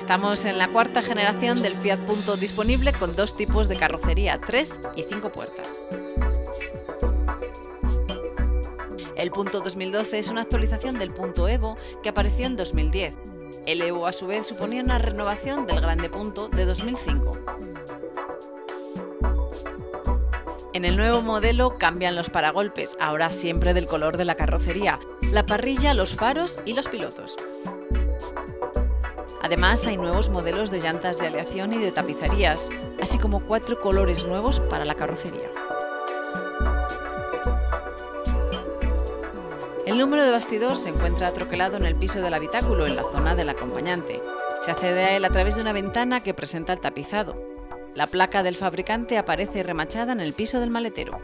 Estamos en la cuarta generación del Fiat Punto disponible con dos tipos de carrocería, tres y cinco puertas. El Punto 2012 es una actualización del Punto Evo que apareció en 2010. El Evo a su vez suponía una renovación del Grande Punto de 2005. En el nuevo modelo cambian los paragolpes, ahora siempre del color de la carrocería, la parrilla, los faros y los pilotos. Además, hay nuevos modelos de llantas de aleación y de tapicerías, así como cuatro colores nuevos para la carrocería. El número de bastidor se encuentra troquelado en el piso del habitáculo, en la zona del acompañante. Se accede a él a través de una ventana que presenta el tapizado. La placa del fabricante aparece remachada en el piso del maletero.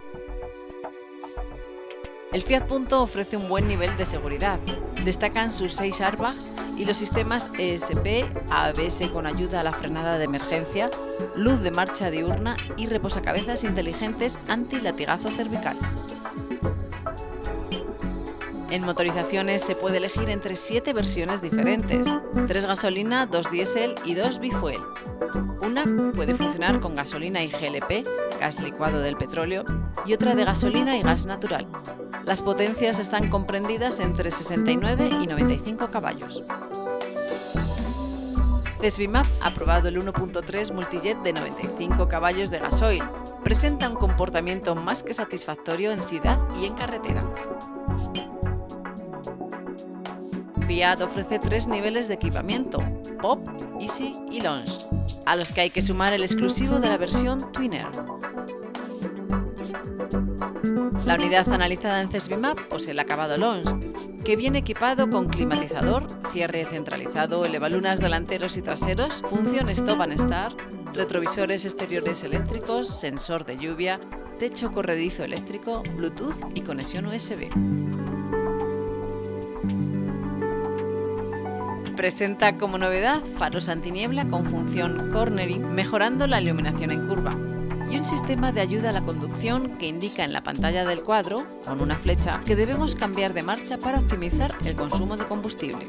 El Fiat Punto ofrece un buen nivel de seguridad. Destacan sus 6 airbags y los sistemas ESP, ABS con ayuda a la frenada de emergencia, luz de marcha diurna y reposacabezas inteligentes anti-latigazo cervical. En motorizaciones se puede elegir entre 7 versiones diferentes, 3 gasolina, 2 diésel y 2 bifuel. Una puede funcionar con gasolina y GLP, gas licuado del petróleo, y otra de gasolina y gas natural. Las potencias están comprendidas entre 69 y 95 caballos. Cesbimap ha probado el 1.3 Multijet de 95 caballos de gasoil. Presenta un comportamiento más que satisfactorio en ciudad y en carretera. Fiat ofrece tres niveles de equipamiento, Pop, Easy y Launch, a los que hay que sumar el exclusivo de la versión Twinner. La unidad analizada en CESBIMAP posee el acabado Launch, que viene equipado con climatizador, cierre centralizado, elevalunas delanteros y traseros, función Stop and Start, retrovisores exteriores eléctricos, sensor de lluvia, techo corredizo eléctrico, Bluetooth y conexión USB. Presenta como novedad faros antiniebla con función cornering, mejorando la iluminación en curva, y un sistema de ayuda a la conducción que indica en la pantalla del cuadro, con una flecha, que debemos cambiar de marcha para optimizar el consumo de combustible.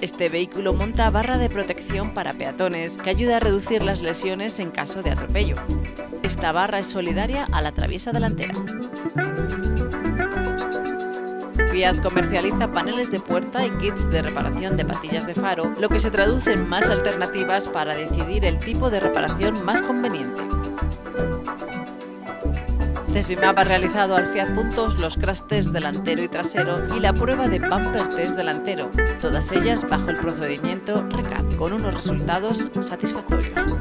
Este vehículo monta barra de protección para peatones que ayuda a reducir las lesiones en caso de atropello. Esta barra es solidaria a la traviesa delantera. Fiat comercializa paneles de puerta y kits de reparación de patillas de faro, lo que se traduce en más alternativas para decidir el tipo de reparación más conveniente. Desbimap ha realizado al Fiat Puntos los crash test delantero y trasero y la prueba de bumper test delantero, todas ellas bajo el procedimiento RECAD, con unos resultados satisfactorios.